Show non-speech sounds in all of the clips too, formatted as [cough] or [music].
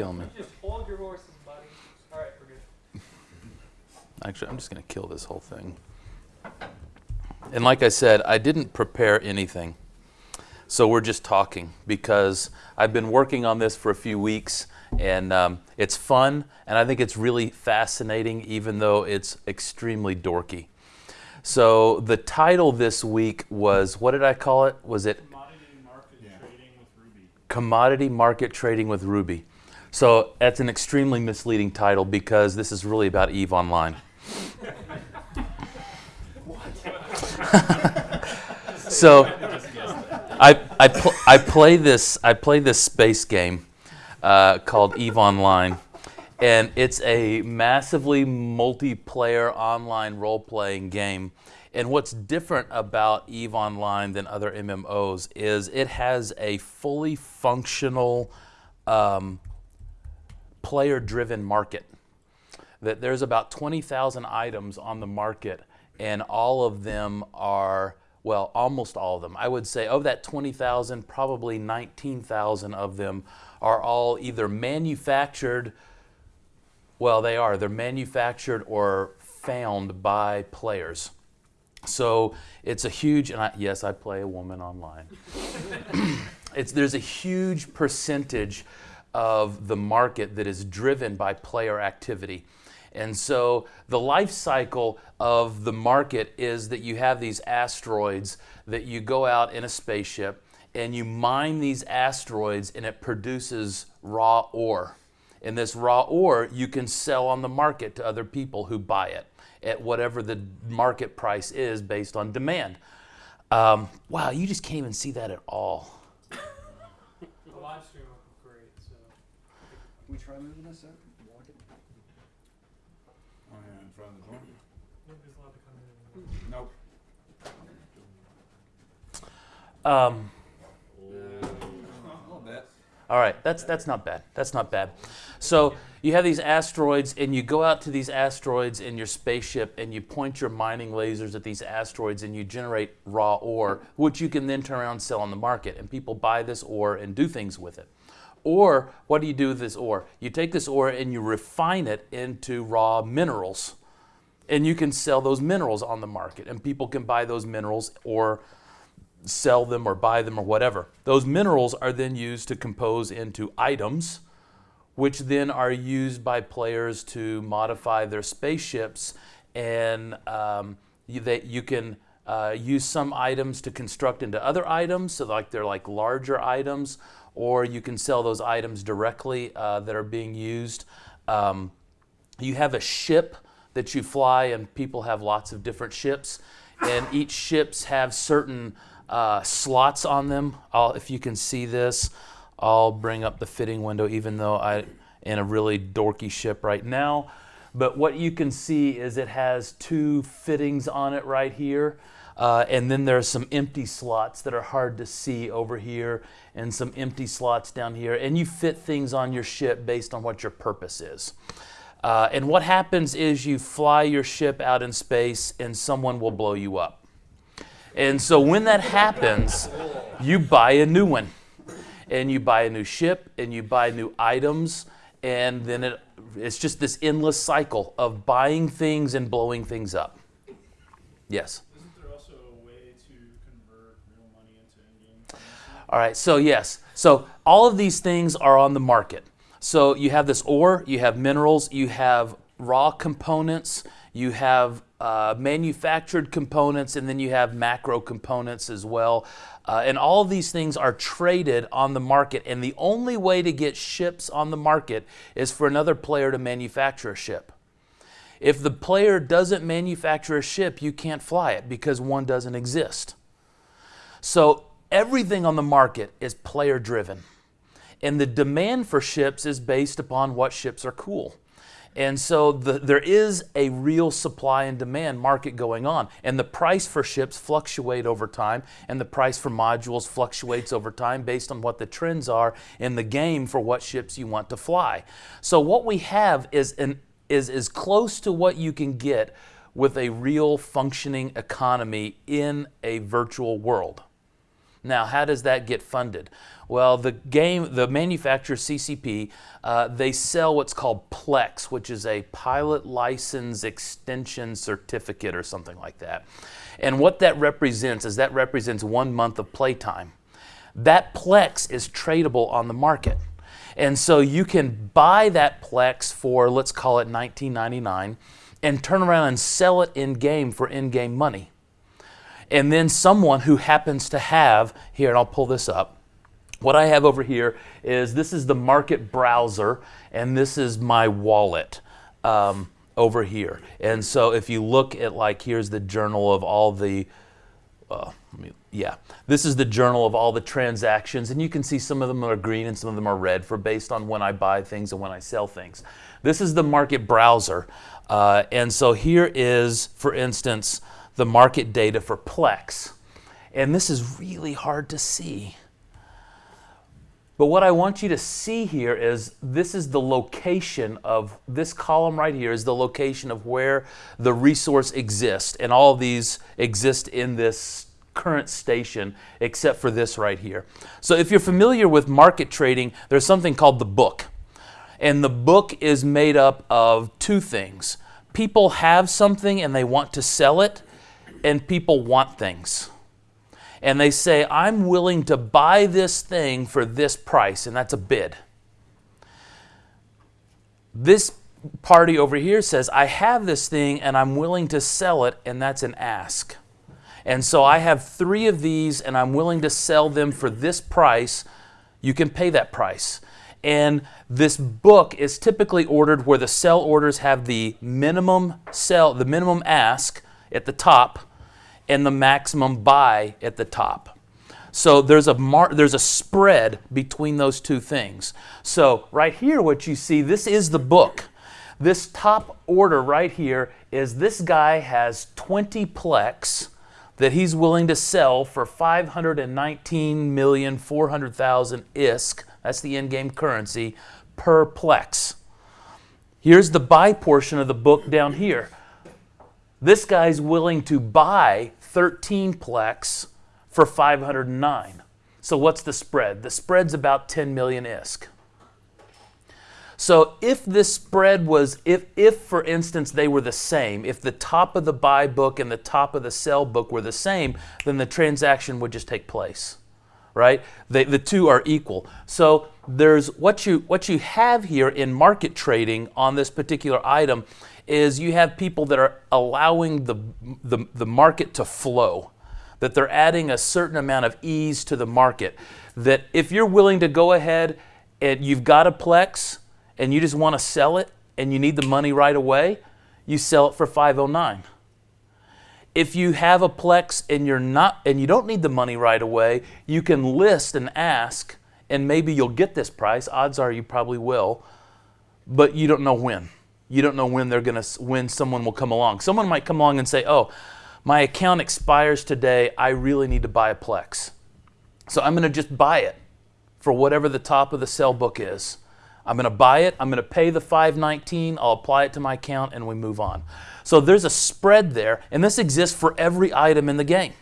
kill me. Just hold your horses, buddy. All right, we're good. [laughs] Actually, I'm just going to kill this whole thing. And like I said, I didn't prepare anything. So we're just talking because I've been working on this for a few weeks and um, it's fun and I think it's really fascinating even though it's extremely dorky. So the title this week was, what did I call it? Was it Commodity market trading with Ruby. Commodity Market Trading with Ruby? So that's an extremely misleading title because this is really about EVE Online. [laughs] so I, I, pl- I play this I play this space game uh, called Eve Online, and it's a massively multiplayer online role-playing game. And what's different about Eve Online than other MMOs is it has a fully functional um, player-driven market. That there's about 20,000 items on the market, and all of them are well, almost all of them. I would say of that 20,000, probably 19,000 of them are all either manufactured, well, they are, they're manufactured or found by players. So it's a huge, and I, yes, I play a woman online. [clears throat] it's, there's a huge percentage of the market that is driven by player activity. And so the life cycle of the market is that you have these asteroids that you go out in a spaceship and you mine these asteroids and it produces raw ore. And this raw ore you can sell on the market to other people who buy it at whatever the market price is based on demand. Um, wow, you just can't even see that at all. [laughs] The live stream looked great. So We try moving this up? Walk it? Oh, yeah, in front of the door. nobody's allowed to come in. Nope. Um, A little. All right, that's that's not bad. That's not bad. So you have these asteroids, and you go out to these asteroids in your spaceship, and you point your mining lasers at these asteroids, and you generate raw ore, which you can then turn around and sell on the market, and people buy this ore and do things with it. Or what do you do with this ore? You take this ore and you refine it into raw minerals, and you can sell those minerals on the market, and people can buy those minerals or sell them or buy them or whatever. Those minerals are then used to compose into items, which then are used by players to modify their spaceships. And um, you, they, you can uh, use some items to construct into other items, so like they're like larger items, or you can sell those items directly uh, that are being used. Um, you have a ship that you fly, and people have lots of different ships, and each ships have certain uh, slots on them. I'll, if you can see this, I'll bring up the fitting window, even though I in a really dorky ship right now. But what you can see is it has two fittings on it right here. Uh, and then there are some empty slots that are hard to see over here, and some empty slots down here. And you fit things on your ship based on what your purpose is. Uh, and what happens is you fly your ship out in space, and someone will blow you up. And so when that happens, you buy a new one. And you buy a new ship and you buy new items. And then it, it's just this endless cycle of buying things and blowing things up. Yes. Isn't there also a way to convert real money into in-game currency? All right, so yes. So all of these things are on the market. So you have this ore, you have minerals, you have raw components, you have uh, manufactured components, and then you have macro components as well. Uh, and all of these things are traded on the market. And the only way to get ships on the market is for another player to manufacture a ship. If the player doesn't manufacture a ship, you can't fly it because one doesn't exist. So everything on the market is player driven. And the demand for ships is based upon what ships are cool. And so the, there is a real supply and demand market going on. And the price for ships fluctuate over time, and the price for modules fluctuates over time based on what the trends are in the game for what ships you want to fly. So what we have is an is as close to what you can get with a real functioning economy in a virtual world. Now, how does that get funded? Well, the game, the manufacturer CCP, uh, they sell what's called Plex, which is a pilot license extension certificate or something like that. And what that represents is that represents one month of playtime. That Plex is tradable on the market. And so you can buy that Plex for, let's call it 19.99, and turn around and sell it in game for in game money. And then someone who happens to have, here, and I'll pull this up. What I have over here is this is the market browser, and this is my wallet um, over here. And so if you look at, like, here's the journal of all the, uh, let me, yeah, this is the journal of all the transactions, and you can see some of them are green and some of them are red for based on when I buy things and when I sell things. This is the market browser, uh, and so here is, for instance, the market data for Plex. And this is really hard to see. But what I want you to see here is this is the location of this column right here is the location of where the resource exists. And all these exist in this current station except for this right here. So if you're familiar with market trading, there's something called the book. And the book is made up of two things. People have something and they want to sell it, and people want things. And they say, I'm willing to buy this thing for this price, and that's a bid. This party over here says, I have this thing and I'm willing to sell it, and that's an ask. And so I have three of these and I'm willing to sell them for this price. You can pay that price. And this book is typically ordered where the sell orders have the minimum sell, the minimum ask at the top and the maximum buy at the top. So there's a there's a spread between those two things. So right here what you see this is the book. This top order right here is this guy has 20 plex that he's willing to sell for 519,400,000 ISK. That's the in-game currency per plex. Here's the buy portion of the book down here. This guy's willing to buy 13 plex for 509. So what's the spread? The spread's about 10 million ISK. So if this spread was, if, if for instance they were the same, if the top of the buy book and the top of the sell book were the same, then the transaction would just take place, right? They, the two are equal. So there's what you, what you have here in market trading on this particular item is you have people that are allowing the, the, the market to flow, that they're adding a certain amount of ease to the market. That if you're willing to go ahead and you've got a Plex, and you just want to sell it and you need the money right away, you sell it for 509. If you have a Plex and you're not and you don't need the money right away, you can list and ask and maybe you'll get this price. Odds are you probably will, but you don't know when. You don't know when they're going to when someone will come along. Someone might come along and say, "Oh, my account expires today. I really need to buy a Plex." So I'm going to just buy it for whatever the top of the sell book is. I'm going to buy it. I'm going to pay the 519. I'll apply it to my account and we move on. So there's a spread there, and this exists for every item in the game.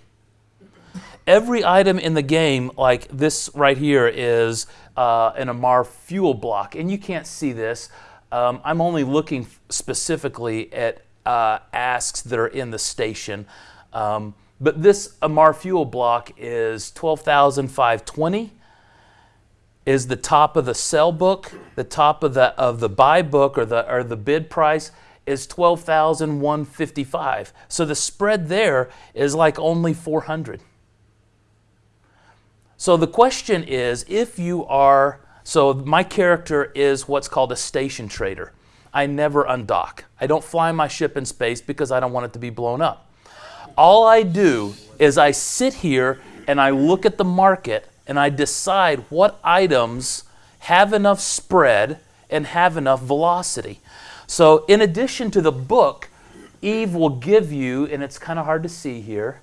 Every item in the game, like this right here, is uh, an Amarr fuel block, and you can't see this. Um, I'm only looking specifically at uh, asks that are in the station. Um, but this Amarr fuel block is 12,520 is the top of the sell book, the top of the of the buy book or the or the bid price is 12,155. So the spread there is like only 400. So the question is if you are so my character is what's called a station trader. I never undock. I don't fly my ship in space because I don't want it to be blown up. All I do is I sit here and I look at the market and I decide what items have enough spread and have enough velocity. So in addition to the book, Eve will give you, and it's kind of hard to see here.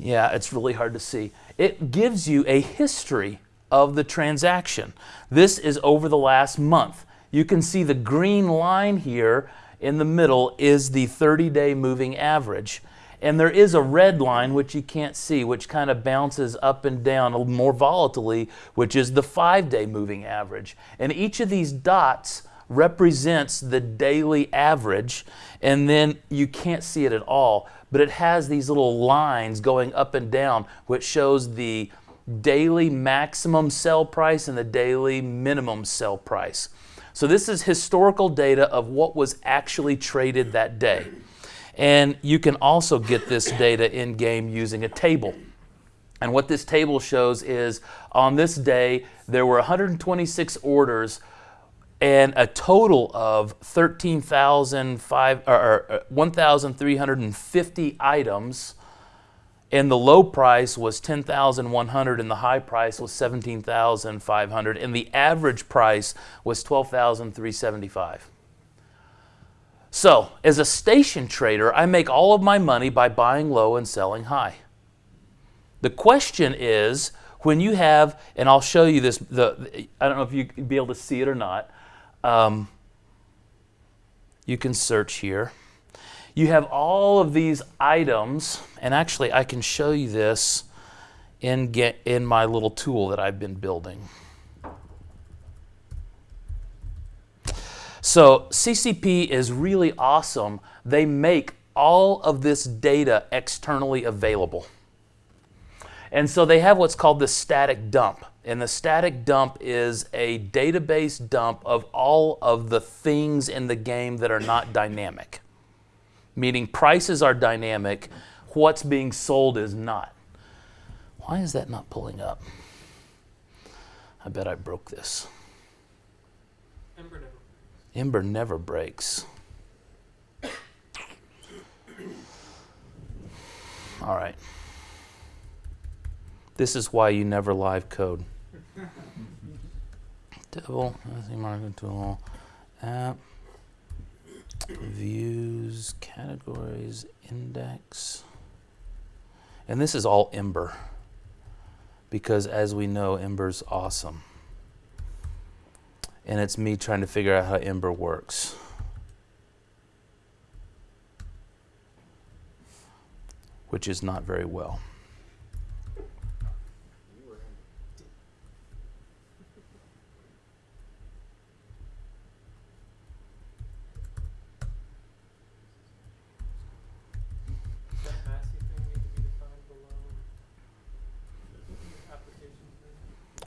Yeah, it's really hard to see. It gives you a history of the transaction. This is over the last month. You can see the green line here in the middle is the 30 day moving average. And there is a red line which you can't see, which kind of bounces up and down more volatilely, which is the five day moving average. And each of these dots represents the daily average, and then you can't see it at all, but it has these little lines going up and down, which shows the daily maximum sell price and the daily minimum sell price. So this is historical data of what was actually traded that day. And you can also get this data in game using a table. And what this table shows is on this day, there were 126 orders and a total of 13,005 or, or uh, 1,350 items. And the low price was 10,100 and the high price was 17,500 and the average price was 12,375. So, as a station trader, I make all of my money by buying low and selling high. The question is when you have, and I'll show you this, the, I don't know if you would be able to see it or not. Um, you can search here. You have all of these items, and actually, I can show you this in, get, in my little tool that I've been building. So CCP is really awesome. They make all of this data externally available. And so they have what's called the static dump. And the static dump is a database dump of all of the things in the game that are not dynamic. Meaning prices are dynamic, what's being sold is not. Why is that not pulling up? I bet I broke this. Ember never. Ember never breaks. All right. This is why you never live code. [laughs] Devil, tool, app, views, categories, index. And this is all Ember. Because as we know, Ember's awesome and it's me trying to figure out how Ember works. Which is not very well.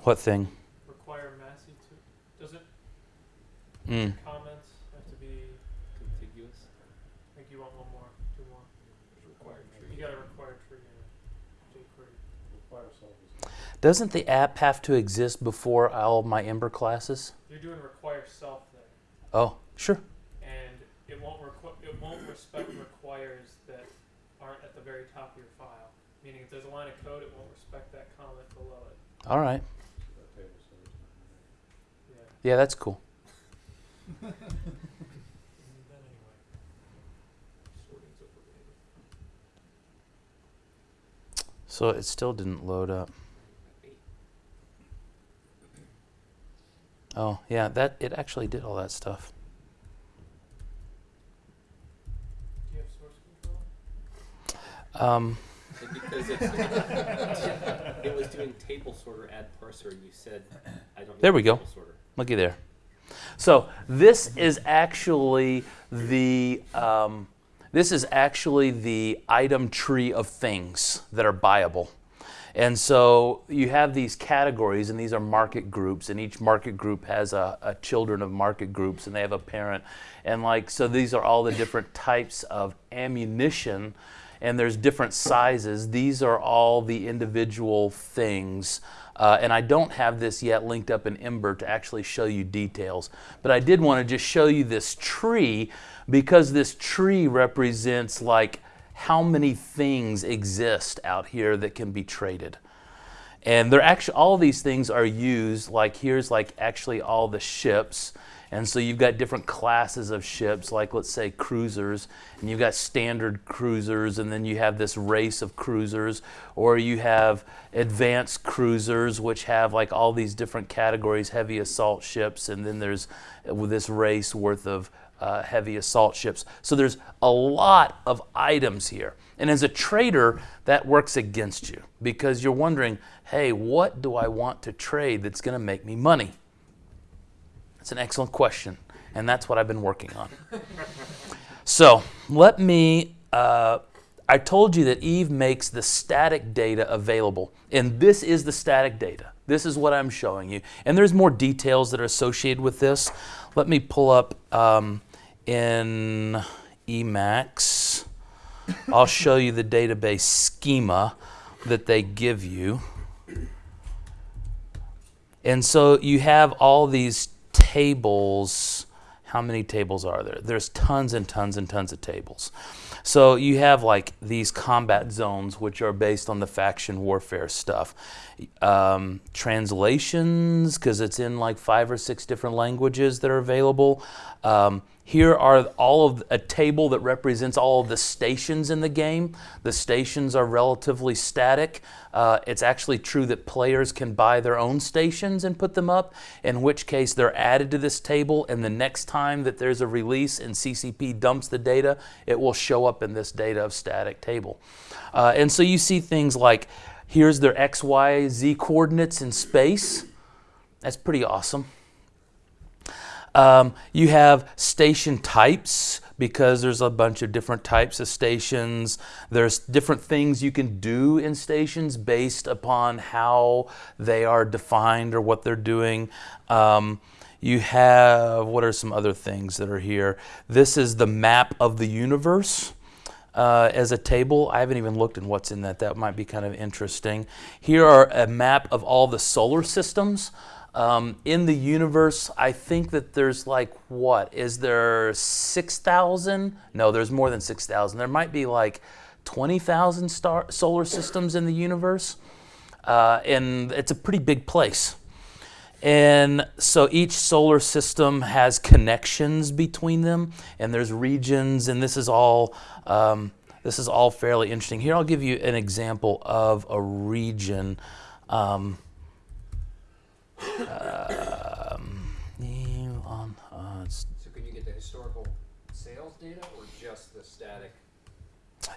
What thing? require Massey to, does it, Mm. comments have to be, Contiguous. I think you want one more, two more. Required You got a required tree in it, jQuery. Require self Doesn't the app have to exist before all of my Ember classes? You're doing require self thing, Oh, sure. and it won't requ- it won't respect requires that aren't at the very top of your file. Meaning if there's a line of code, it won't respect that comment below it, All right. That table says. yeah. That's cool. We need that anyway. Sorting's overrated. So it still didn't load up. Oh, yeah, that it actually did all that stuff. Do you have source control? Um, Because it's, [laughs] it was doing table sorter add parser, and you said, I don't need There we go. sorter. Looky there. So this is actually the um, this is actually the item tree of things that are buyable. And so you have these categories, and these are market groups, and each market group has a, a children of market groups, and they have a parent. And like, so these are all the different types of ammunition, and there's different sizes. These are all the individual things. Uh, and I don't have this yet linked up in Ember to actually show you details. But I did want to just show you this tree because this tree represents like how many things exist out here that can be traded. And they're actually all these things are used like here's like actually all the ships. And so you've got different classes of ships, like let's say cruisers, and you've got standard cruisers, and then you have this race of cruisers, or you have advanced cruisers, which have like all these different categories, heavy assault ships, and then there's uh, this race worth of uh, heavy assault ships. So there's a lot of items here. And as a trader, that works against you because you're wondering, hey, what do I want to trade that's going to make me money? That's an excellent question. And that's what I've been working on. so let me. Uh, I told you that Eve makes the static data available. And this is the static data. This is what I'm showing you. And there's more details that are associated with this. Let me pull up um, in Emacs. I'll show you the database schema that they give you. And so you have all these tables. How many tables are there? There's tons and tons and tons of tables. So you have like these combat zones, which are based on the faction warfare stuff. Um, translations, because it's in like five or six different languages that are available. Um, here are all of a table that represents all of the stations in the game. The stations are relatively static. Uh, it's actually true that players can buy their own stations and put them up, in which case they're added to this table, and the next time that there's a release and CCP dumps the data, it will show up in this data of static table. Uh, and so you see things like here's their X, Y, Z coordinates in space. That's pretty awesome. Um, you have station types because there's a bunch of different types of stations. There's different things you can do in stations based upon how they are defined or what they're doing. Um, you have, what are some other things that are here? This is the map of the universe. Uh, as a table. I haven't even looked at what's in that. That might be kind of interesting. Here are a map of all the solar systems. Um, in the universe, I think that there's like what? Is there 6,000? No, there's more than 6,000. There might be like 20,000 star solar systems in the universe. Uh, and it's a pretty big place. And so each solar system has connections between them, and there's regions, and this is all um, this is all fairly interesting. Here, I'll give you an example of a region. Um, um, on, uh, So can you get the historical sales data or just the static?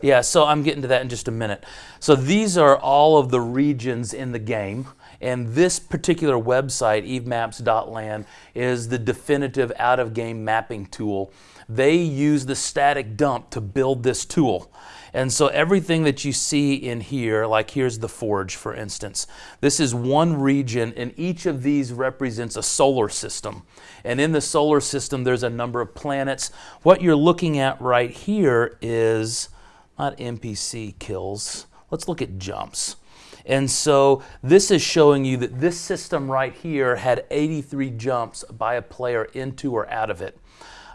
yeah, so I'm getting to that in just a minute. So these are all of the regions in the game. And this particular website, evemaps.land, is the definitive out of game mapping tool. They use the static dump to build this tool. And so everything that you see in here, like here's the forge, for instance, this is one region, and each of these represents a solar system. And in the solar system, there's a number of planets. What you're looking at right here is not NPC kills. Let's look at jumps. And so this is showing you that this system right here had 83 jumps by a player into or out of it.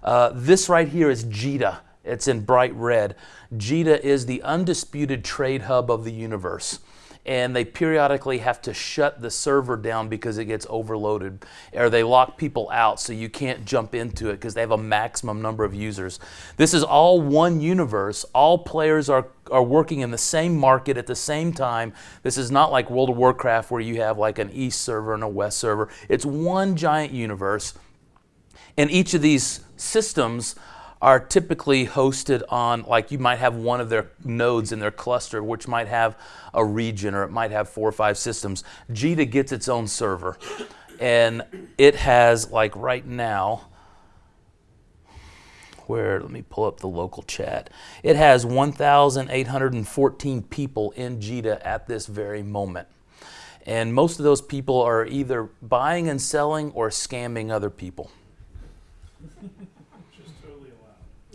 Uh, this right here is JITA. It's in bright red. JITA is the undisputed trade hub of the universe. And they periodically have to shut the server down because it gets overloaded. Or they lock people out so you can't jump into it because they have a maximum number of users. This is all one universe. All players are, are working in the same market at the same time. This is not like World of Warcraft where you have like an east server and a west server. It's one giant universe. And each of these systems are typically hosted on, like you might have one of their nodes in their cluster, which might have a region or it might have four or five systems. JITA gets its own server. And it has, like right now, where, let me pull up the local chat. It has 1,814 people in JITA at this very moment. And most of those people are either buying and selling or scamming other people. Which is totally allowed. What- y-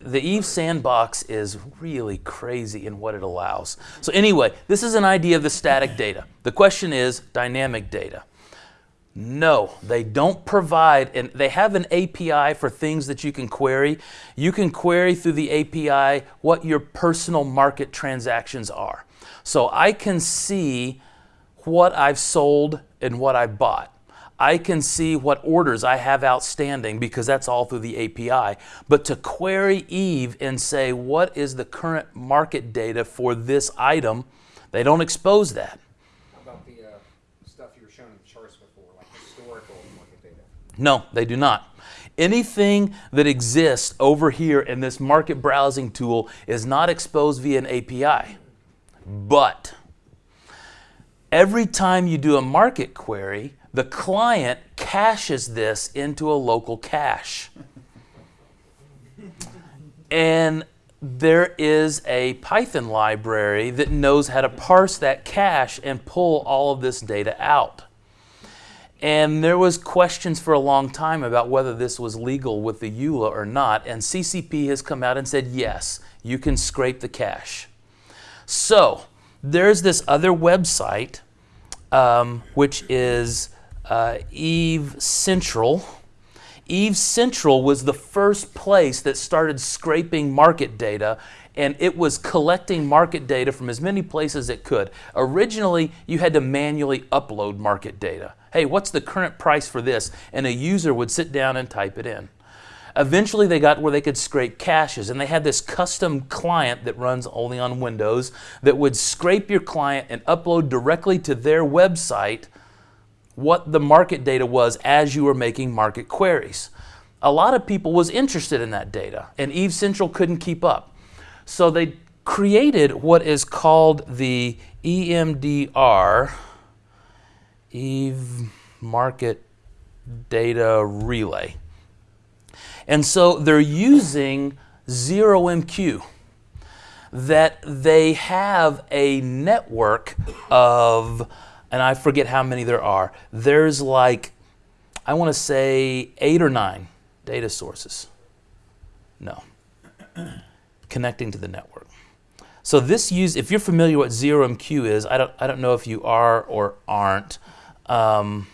The Eve sandbox is really crazy in what it allows. So, anyway, this is an idea of the static data. The question is dynamic data. No, they don't provide, and they have an API for things that you can query. You can query through the API what your personal market transactions are. So I can see what I've sold and what I bought. I can see what orders I have outstanding because that's all through the API. But to query Eve and say, what is the current market data for this item, they don't expose that. How about the uh, stuff you were showing in the charts before, like historical market data? No, they do not. Anything that exists over here in this market browsing tool is not exposed via an API. But every time you do a market query, the client caches this into a local cache. And there is a Python library that knows how to parse that cache and pull all of this data out. And there was questions for a long time about whether this was legal with the EULA or not, and CCP has come out and said yes, you can scrape the cache. So there's this other website, um, which is uh, Eve Central. Eve Central was the first place that started scraping market data, and it was collecting market data from as many places as it could. Originally, you had to manually upload market data. Hey, what's the current price for this? And a user would sit down and type it in. Eventually, they got where they could scrape caches, and they had this custom client that runs only on Windows that would scrape your client and upload directly to their website what the market data was as you were making market queries. A lot of people was interested in that data, and Eve Central couldn't keep up. So they created what is called the EMDR, Eve Market Data Relay. And so they're using 0MQ that they have a network of, and I forget how many there are. There's like, I want to say eight or nine data sources. No. [clears throat] Connecting to the network. So this use, if you're familiar what 0MQ is, I don't, I don't know if you are or aren't. Um,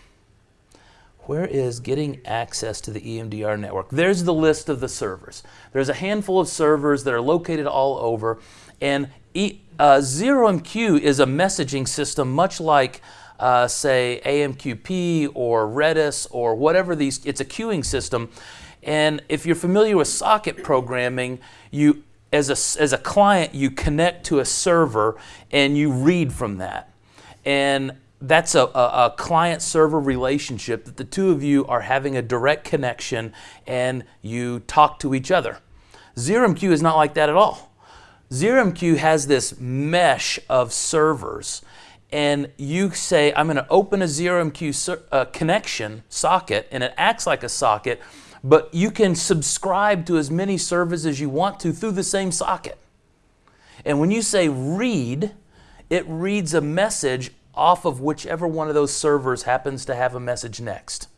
where is getting access to the EMDR network? There's the list of the servers. There's a handful of servers that are located all over, and e, uh, 0MQ is a messaging system much like, uh, say, AMQP or Redis or whatever these, it's a queuing system. And if you're familiar with socket programming, you, as a, as a client, you connect to a server and you read from that. And that's a, a, a client server relationship that the two of you are having a direct connection and you talk to each other. ZeroMQ is not like that at all. ZeroMQ has this mesh of servers and you say, I'm going to open a ZeroMQ uh, connection socket and it acts like a socket, but you can subscribe to as many servers as you want to through the same socket. And when you say read, it reads a message off of whichever one of those servers happens to have a message next.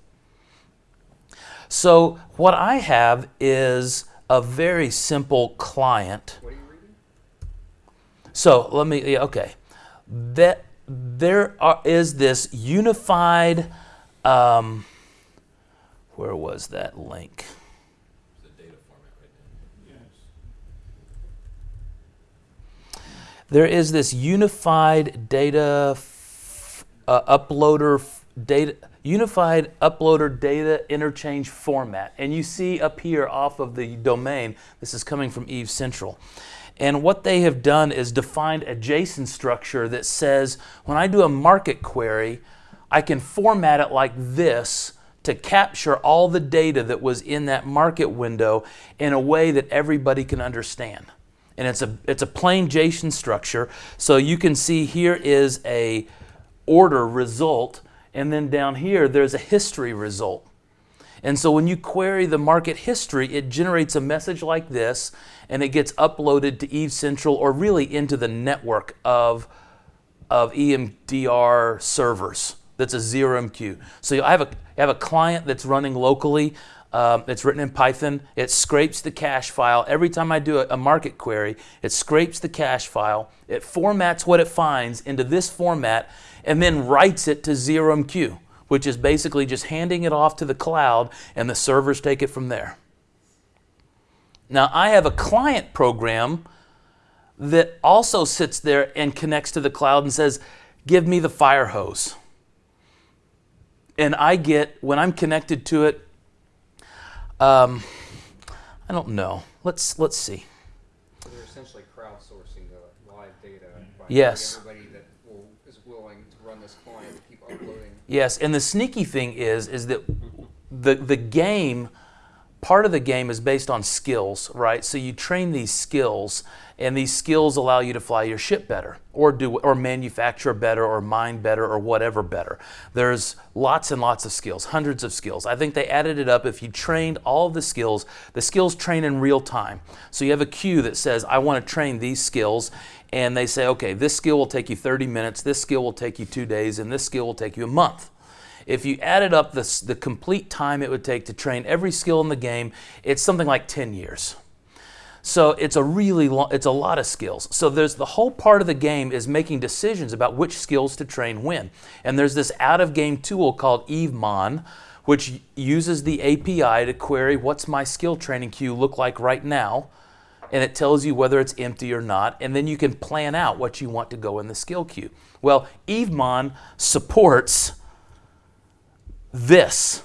So what I have is a very simple client. What you? So let me, yeah, okay. That there are, is this unified, um, where was that link? Yes. There is this unified data uh, uploader data unified uploader data interchange format and you see up here off of the domain this is coming from eve central and what they have done is defined a json structure that says when i do a market query i can format it like this to capture all the data that was in that market window in a way that everybody can understand and it's a it's a plain JSON structure. So you can see here is a order result, and then down here there's a history result. And so when you query the market history, it generates a message like this, and it gets uploaded to Eve Central or really into the network of of EMDR servers. That's a 0MQ. So I have a I have a client that's running locally. Um, it's written in Python. It scrapes the cache file. Every time I do a, a market query, it scrapes the cache file. It formats what it finds into this format and then writes it to 0MQ, which is basically just handing it off to the cloud and the servers take it from there. Now, I have a client program that also sits there and connects to the cloud and says, Give me the fire hose. And I get, when I'm connected to it, um, I don't know. Let's let's see. So they're essentially crowdsourcing the live data by Yes. having everybody that will, is willing to run this client to keep uploading. Yes, and the sneaky thing is is that the the game part of the game is based on skills, right? So you train these skills, and these skills allow you to fly your ship better, or do or manufacture better, or mine better, or whatever better. There's lots and lots of skills, hundreds of skills. I think they added it up. If you trained all the skills, the skills train in real time. So you have a queue that says, "I want to train these skills." And they say, okay, this skill will take you 30 minutes, this skill will take you two days, and this skill will take you a month. If you added up the, the complete time it would take to train every skill in the game, it's something like 10 years. So it's a really long, it's a lot of skills. So there's the whole part of the game is making decisions about which skills to train when. And there's this out of game tool called EveMon, which uses the API to query what's my skill training queue look like right now. And it tells you whether it's empty or not. And then you can plan out what you want to go in the skill queue. Well, EveMon supports this.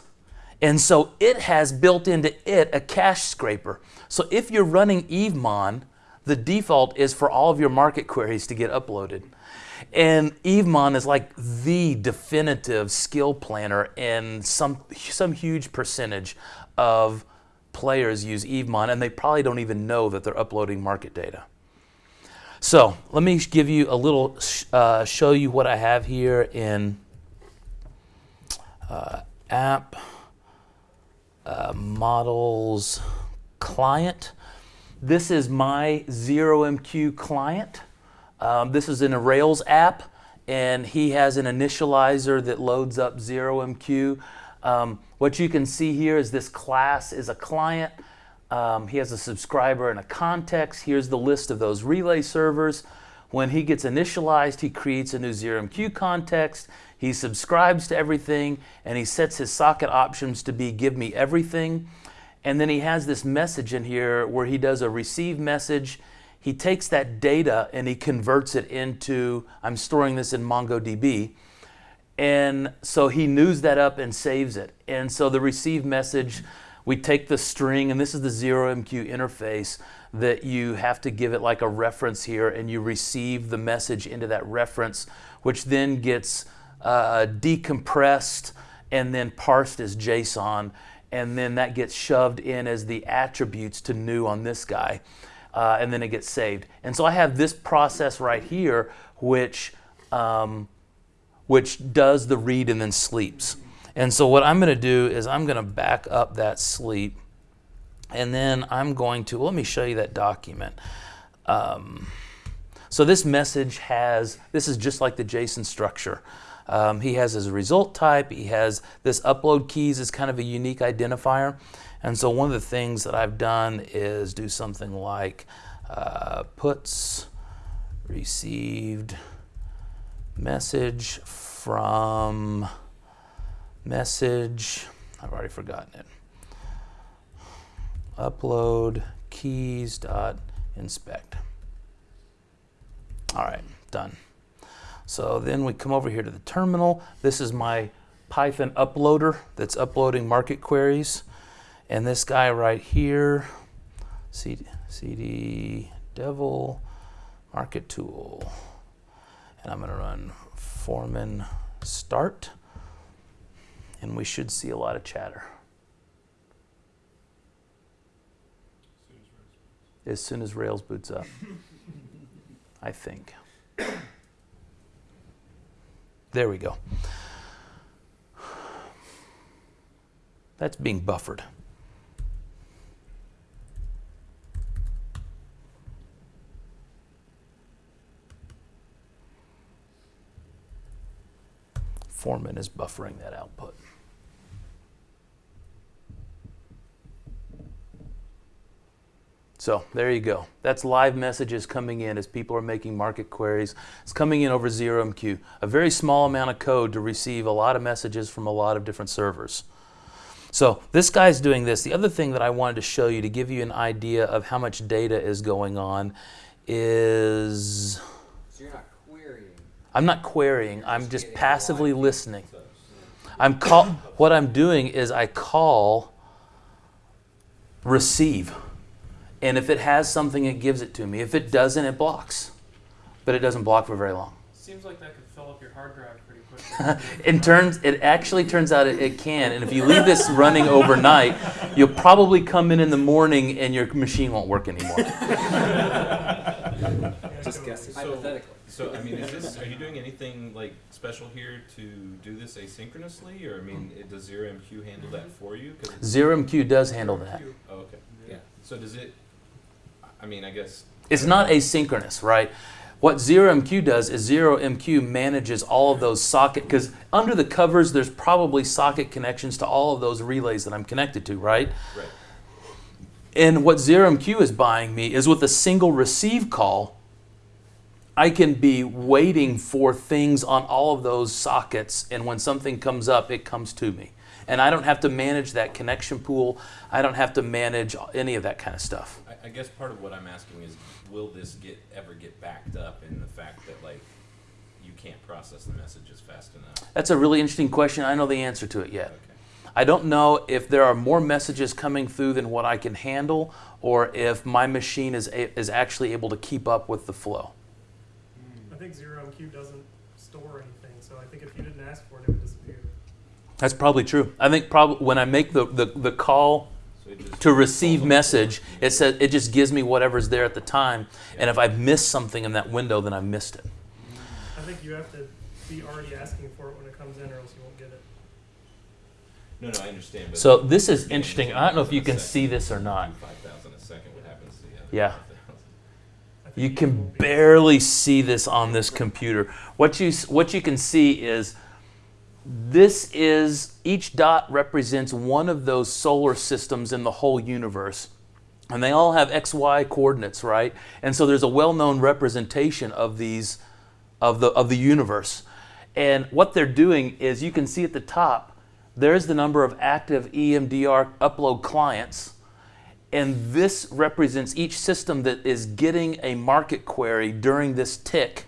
And so it has built into it a cache scraper. So if you're running EveMon, the default is for all of your market queries to get uploaded. And EveMon is like the definitive skill planner, and some, some huge percentage of players use EveMon, and they probably don't even know that they're uploading market data. So let me give you a little, uh, show you what I have here in uh, app uh, models client. This is my 0MQ client. Um, this is in a Rails app, and he has an initializer that loads up 0MQ. Um, what you can see here is this class is a client. Um, he has a subscriber and a context. Here's the list of those relay servers. When he gets initialized, he creates a new 0MQ context. He subscribes to everything and he sets his socket options to be give me everything. And then he has this message in here where he does a receive message. He takes that data and he converts it into, I'm storing this in MongoDB. And so he news that up and saves it. And so the receive message, we take the string, and this is the 0MQ interface that you have to give it like a reference here, and you receive the message into that reference, which then gets uh, decompressed and then parsed as JSON, and then that gets shoved in as the attributes to new on this guy, uh, and then it gets saved. And so I have this process right here, which um, which does the read and then sleeps. And so what I'm going to do is I'm going to back up that sleep, and then I'm going to let me show you that document. Um, so this message has this is just like the JSON structure. Um, he has his result type. He has this upload keys is kind of a unique identifier. And so one of the things that I've done is do something like uh, puts received message from message. I've already forgotten it. Upload keys dot inspect. All right, done. So then we come over here to the terminal. This is my Python uploader that's uploading market queries. And this guy right here, CD, CD devil market tool. And I'm going to run foreman start. And we should see a lot of chatter. As soon as Rails boots up, I think. There we go. That's being buffered. Foreman is buffering that output. So there you go. That's live messages coming in as people are making market queries. It's coming in over 0MQ. A very small amount of code to receive a lot of messages from a lot of different servers. So this guy's doing this. The other thing that I wanted to show you to give you an idea of how much data is going on is So you're not querying. I'm not querying, I'm Just just passively listening. I'm call what I'm doing is I call receive. And if it has something, it gives it to me. If it doesn't, it blocks. But it doesn't block for very long. Seems like that could fill up your hard drive pretty quickly. [laughs] it. it turns it actually turns out it, it can and if you leave this running overnight you'll probably come in in the morning and your machine won't work anymore [laughs] Just guessing. So- Hypothetically. So, I mean, is this, are you doing anything like special here to do this asynchronously, or I mean, it, does Zero MQ handle that for you? it's- zero mq does handle that Oh, okay. Yeah. So does it, I mean, I guess, it's not asynchronous right what ZeroMQ does is ZeroMQ manages all of those socket because under the covers there's probably socket connections to all of those relays that i'm connected to right right, And what ZeroMQ is buying me is with a single receive call, I can be waiting for things on all of those sockets. And when something comes up, it comes to me. And I don't have to manage that connection pool. I don't have to manage any of that kind of stuff. I, I guess part of what I'm asking is, will this get, ever get backed up in the fact that like, you can't process the messages fast enough? That's a really interesting question. I know the answer to it yet. Okay. I don't know if there are more messages coming through than what I can handle, or if my machine is, a, is actually able to keep up with the flow. I think ZeroMQ doesn't store anything, so I think if you didn't ask for it, it would disappear. That's probably true. I think probably when I make the, the, the call So to receive falls on the message, it says it just gives me whatever's there at the time. And if I've missed something in that window, then I've missed it. I think you have to be already asking for it when it comes in, or else you won't get it. No, no, I understand, but. So this is interesting. I don't know if you can see this or not. Five thousand a second, what happens to the other? Yeah. 5,000? I think You can barely see this on this computer. What you what you can see is this is each dot represents one of those solar systems in the whole universe. And they all have XY coordinates, right? And so there's a well-known representation of these of the of the universe. And what they're doing is you can see at the top there's the number of active EMDR upload clients. And this represents each system that is getting a market query during this tick.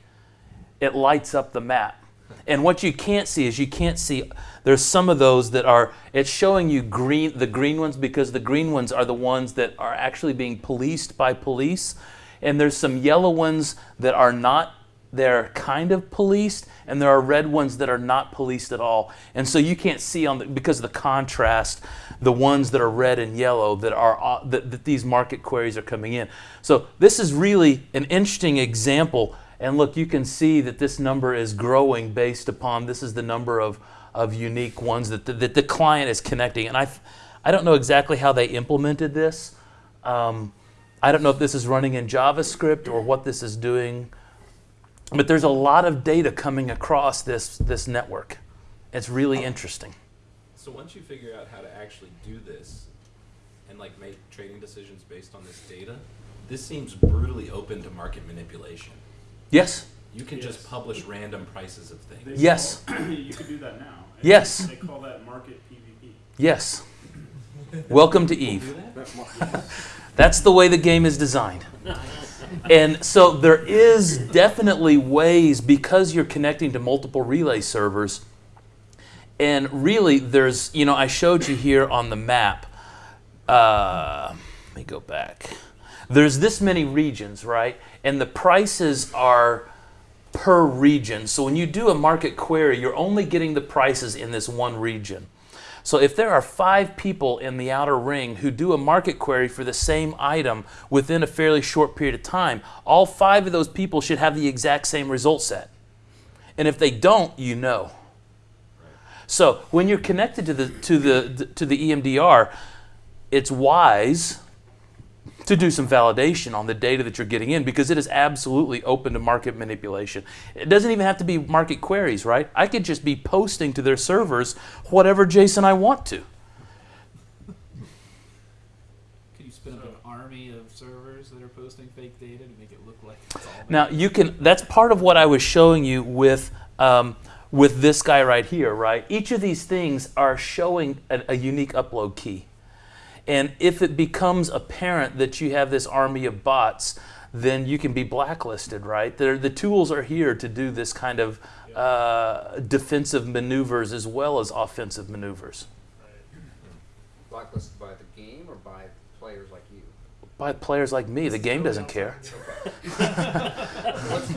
It lights up the map. And what you can't see is you can't see there's some of those that are it's showing you green the green ones because the green ones are the ones that are actually being policed by police. And there's some yellow ones that are not they're kind of policed and there are red ones that are not policed at all and so you can't see on the, because of the contrast the ones that are red and yellow that are uh, that, that these market queries are coming in so this is really an interesting example and look you can see that this number is growing based upon this is the number of of unique ones that the, that the client is connecting and i i don't know exactly how they implemented this um, i don't know if this is running in javascript or what this is doing but there's a lot of data coming across this, this network. It's really interesting. So once you figure out how to actually do this and like make trading decisions based on this data, this seems brutally open to market manipulation. Yes, You can just publish random prices of They things. Yes. call- [clears throat] you could do that now. And Yes. They call that market PvP. yes. Welcome to Eve. [laughs] That's the way the game is designed. And so there is definitely ways because you're connecting to multiple relay servers. And really, there's, you know, I showed you here on the map. Uh, let me go back. There's this many regions, right? And the prices are per region. So when you do a market query, you're only getting the prices in this one region. So if there are five people in the outer ring who do a market query for the same item within a fairly short period of time, all five of those people should have the exact same result set. And if they don't, you know. So when you're connected to the to the to the EMDR, it's wise to do some validation on the data that you're getting in because it is absolutely open to market manipulation. It doesn't even have to be market queries, right? I could just be posting to their servers whatever JSON I want to. Could you spin up an army of servers that are posting fake data to make it look like it's all Now you can. That's part of what I was showing you with um, with this guy right here. Right. Each of these things are showing a, a unique upload key, and if it becomes apparent that you have this army of bots, then you can be blacklisted. Right. They're, the tools are here to do this kind of uh, defensive maneuvers as well as offensive maneuvers. Blacklisted by the game or by players like you? By players like me, the game doesn't care. [laughs]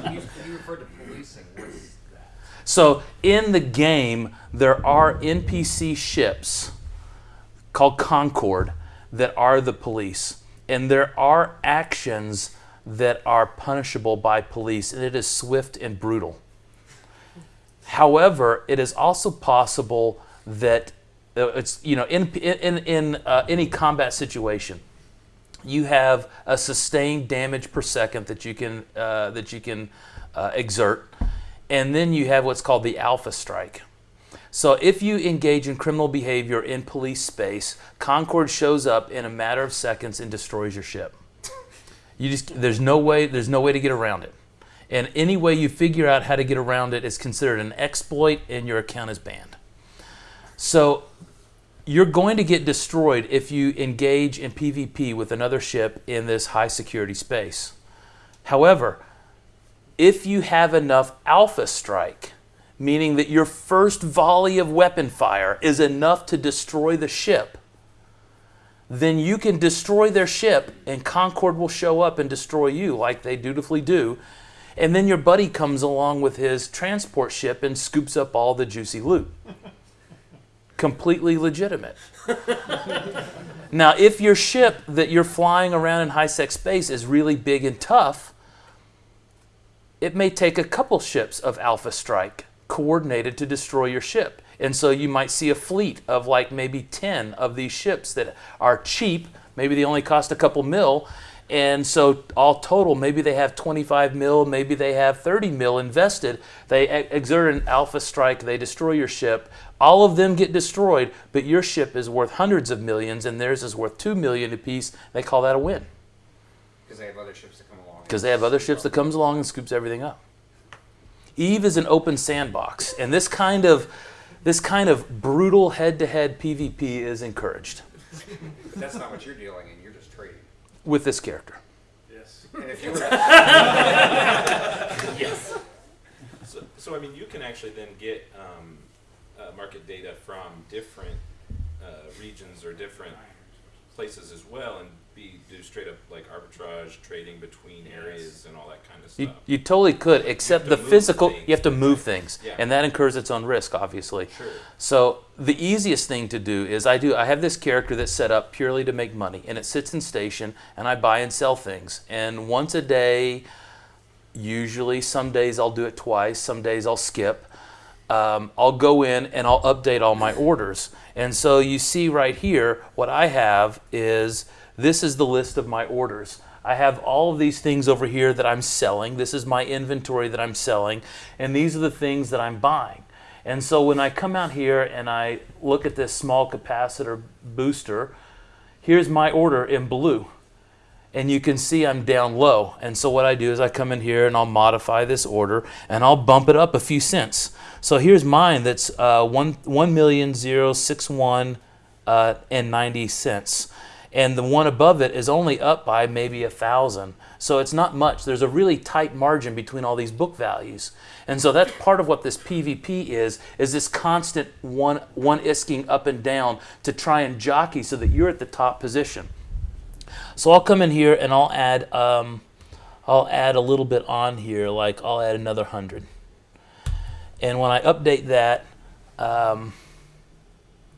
You, you referred to policing. So in the game, there are NPC ships called Concord that are the police, and there are actions that are punishable by police, and it is swift and brutal. However, it is also possible that uh, it's you know in in in uh, any combat situation, you have a sustained damage per second that you can uh, that you can uh, exert, and then you have what's called the alpha strike. So if you engage in criminal behavior in police space, Concord shows up in a matter of seconds and destroys your ship. You just there's no way there's no way to get around it. And any way you figure out how to get around it is considered an exploit and your account is banned. So you're going to get destroyed if you engage in PvP with another ship in this high security space. However, if you have enough alpha strike, meaning that your first volley of weapon fire is enough to destroy the ship, then you can destroy their ship and Concord will show up and destroy you like they dutifully do. And then your buddy comes along with his transport ship and scoops up all the juicy loot. [laughs] Completely legitimate. [laughs] now, if your ship that you're flying around in high sec space is really big and tough, it may take a couple ships of Alpha Strike coordinated to destroy your ship. And so you might see a fleet of like maybe 10 of these ships that are cheap, maybe they only cost a couple mil. And so all total, maybe they have 25 mil, maybe they have 30 mil invested. They exert an alpha strike, they destroy your ship. All of them get destroyed, but your ship is worth hundreds of millions and theirs is worth 2 million apiece. They call that a win Because they have other ships that come along. because they have other ships that comes along and scoops everything up. Eve is an open sandbox, and this kind of this kind of brutal head-to-head PvP is encouraged But that's not what you're dealing in. You're just trading. with this character. Yes. [laughs] And if you were Yes. So, so I mean, you can actually then get um, uh, market data from different uh, regions or different places as well, and be do straight up like arbitrage trading between Yes. areas and all that kind of You, stuff. you totally could, except the physical. things. You have to move things, Yeah. and that incurs its own risk, obviously. Sure. So the easiest thing to do is I do I have this character that's set up purely to make money and it sits in station and I buy and sell things. And once a day, usually some days I'll do it twice, some days I'll skip. Um, I'll go in and I'll update all my orders. And so you see right here, what I have is this is the list of my orders. I have all of these things over here that I'm selling. This is my inventory that I'm selling. And these are the things that I'm buying. And so when I come out here and I look at this small capacitor booster, here's my order in blue. And you can see I'm down low. And so what I do is I come in here and I'll modify this order and I'll bump it up a few cents. So here's mine that's uh, one one million zero six one uh, and ninety cents, and the one above it is only up by maybe a thousand. So it's not much. There's a really tight margin between all these book values, and so that's part of what this PvP is: is this constant one one isking up and down to try and jockey so that you're at the top position. So I'll come in here and I'll add um, I'll add a little bit on here, like I'll add another hundred. And when I update that, um,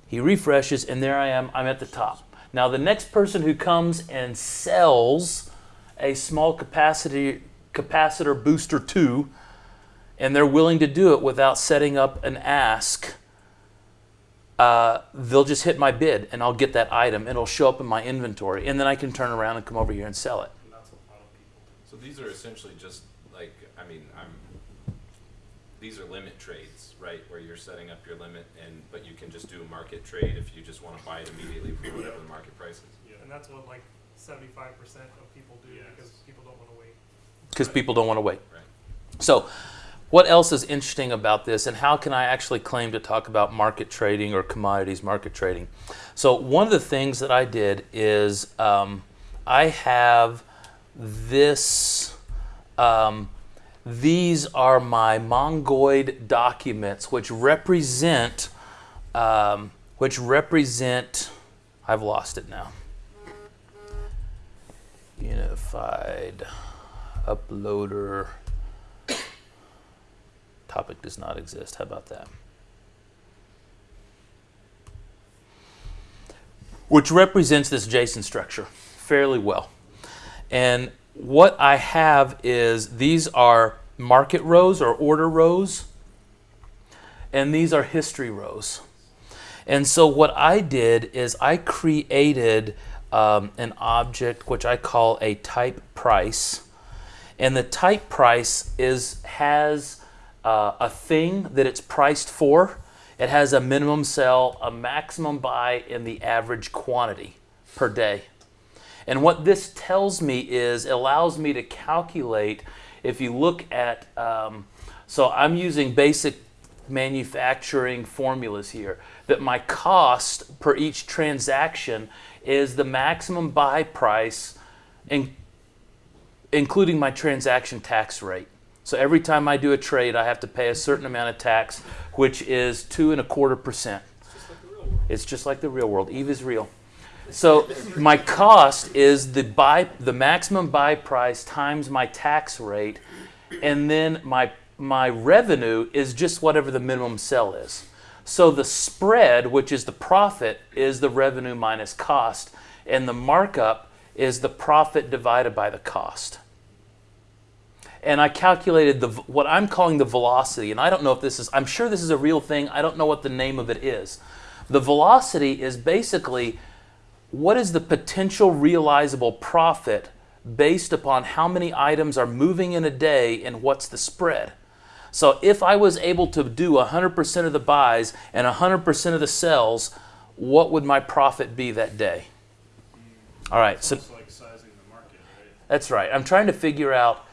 he refreshes, and there I am. I'm at the top. Now the next person who comes and sells a small capacity capacitor booster two, and they're willing to do it without setting up an ask. Uh, they'll just hit my bid and I'll get that item it'll show up in my inventory and then I can turn around and come over here and sell it. And. So these are essentially just like I mean I'm. These are limit trades, right? Where you're setting up your limit, and but you can just do a market trade if you just want to buy it immediately for whatever the market price is. Yeah. And that's what like seventy-five percent of people do Yes. because people don't want to wait. because people don't want to wait. Right. So, what else is interesting about this, and how can I actually claim to talk about market trading or commodities market trading? So, one of the things that I did is um, I have this. Um, these are my Mongoid documents, which represent, um, which represent. I've lost it now. Unified uploader topic does not exist. How about that? Which represents this JSON structure fairly well. And what I have is these are market rows or order rows, and these are history rows. And so what I did is I created um, an object which I call a type price. And the type price is has uh, a thing that it's priced for. It has a minimum sell, a maximum buy, and the average quantity per day. And what this tells me is allows me to calculate. If you look at, um, so I'm using basic manufacturing formulas here, that my cost per each transaction is the maximum buy price, in, including my transaction tax rate. So every time I do a trade, I have to pay a certain amount of tax, which is two and a quarter percent. It's just like the real world. It's just like the real world. Eve is real. So my cost is the buy, the maximum buy price times my tax rate, and then my my revenue is just whatever the minimum sell is. So the spread, which is the profit, is the revenue minus cost, and the markup is the profit divided by the cost. And I calculated the what I'm calling the velocity, and I don't know if this is. I'm sure this is a real thing. I don't know what the name of it is. The velocity is basically what is the potential realizable profit based upon how many items are moving in a day and what's the spread. So if I was able to do 100% of the buys and 100% of the sells, what would my profit be that day? All right, It's so like sizing the market, right? that's right. I'm trying to figure out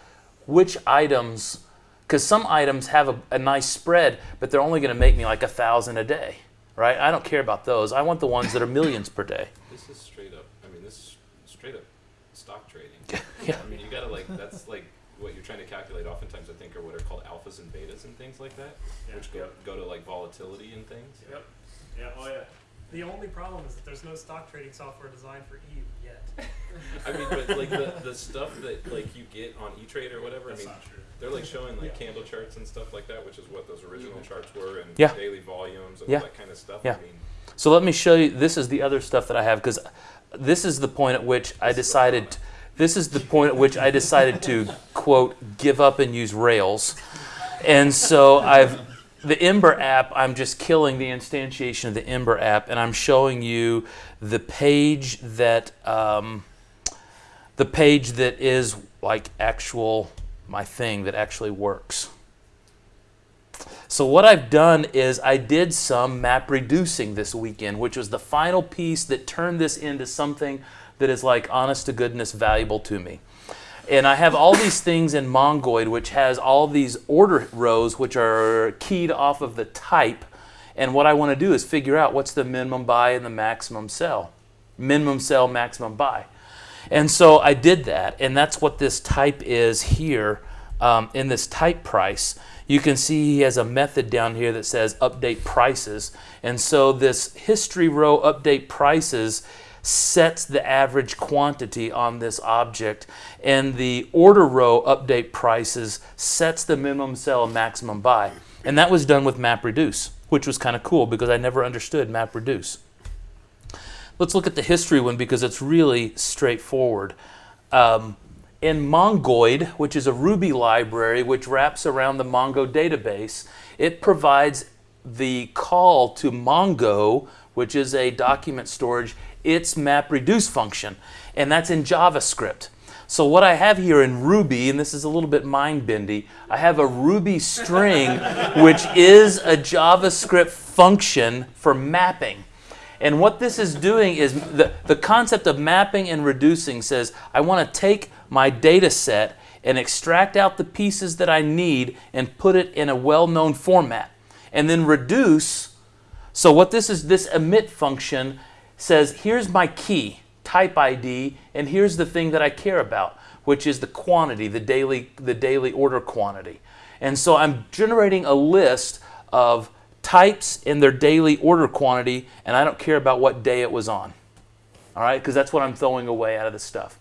which items, because some items have a, a nice spread, but they're only going to make me like a thousand a day, right? I don't care about those. I want the ones that are millions per day. This is straight up. I mean, this is straight up stock trading. Yeah. I mean, you gotta like that's like what you're trying to calculate. Oftentimes, I think are what are called alphas and betas and things like that, Yeah. which go go to like volatility and things. Yep. Yeah, oh yeah. The only problem is that there's no stock trading software designed for Eve yet. [laughs] I mean, but like the the stuff that like you get on E Trade or whatever. That's I mean, not true. They're like showing like Yeah. candle charts and stuff like that, which is what those original charts were, and Yeah. daily volumes and Yeah. all that kind of stuff. Yeah. I mean, So let me show you. This is the other stuff that I have because this is the point at which I decided. This is the point at which I decided to quote give up and use Rails, and so I've the Ember app. I'm just killing the instantiation of the Ember app, and I'm showing you the page that um, the page that is like actual my thing that actually works. So what I've done is I did some map reducing this weekend, which was the final piece that turned this into something that is like honest to goodness valuable to me. And I have all these things in Mongoid, which has all these order rows, which are keyed off of the type. And what I want to do is figure out what's the minimum buy and the maximum sell. Minimum sell, maximum buy. And so I did that, and that's what this type is here um, in this type price. You can see he has a method down here that says update prices. And so this history row update prices sets the average quantity on this object. And the order row update prices sets the minimum sell and maximum buy. And that was done with MapReduce, which was kind of cool because I never understood MapReduce. Let's look at the history one because it's really straightforward. Um, in Mongoid, which is a Ruby library which wraps around the Mongo database, it provides the call to Mongo, which is a document storage, its MapReduce function, and that's in JavaScript. So what I have here in Ruby, and this is a little bit mind-bendy, I have a Ruby string, [laughs] which is a JavaScript function for mapping. And what this is doing is the, the concept of mapping and reducing says I want to take my data set and extract out the pieces that I need and put it in a well-known format. And then reduce. So what this is, this emit function says, here's my key, type ID, and here's the thing that I care about, which is the quantity, the daily, the daily order quantity. And so I'm generating a list of types in their daily order quantity, and I don't care about what day it was on. All right, because that's what I'm throwing away out of this stuff.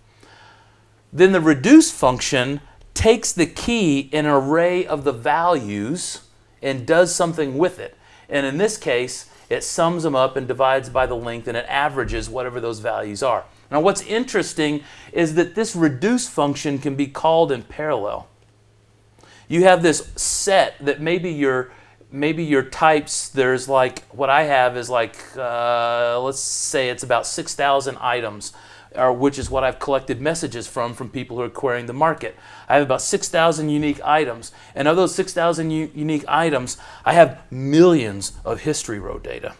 Then the reduce function takes the key in an array of the values and does something with it. And in this case, it sums them up and divides by the length and it averages whatever those values are. Now, what's interesting is that this reduce function can be called in parallel. You have this set that maybe your maybe your types there's like what I have is like uh, let's say it's about 6,000 items or which is what I've collected messages from from people who are querying the market. I have about 6,000 unique items, and of those 6,000 unique items, I have millions of history row data.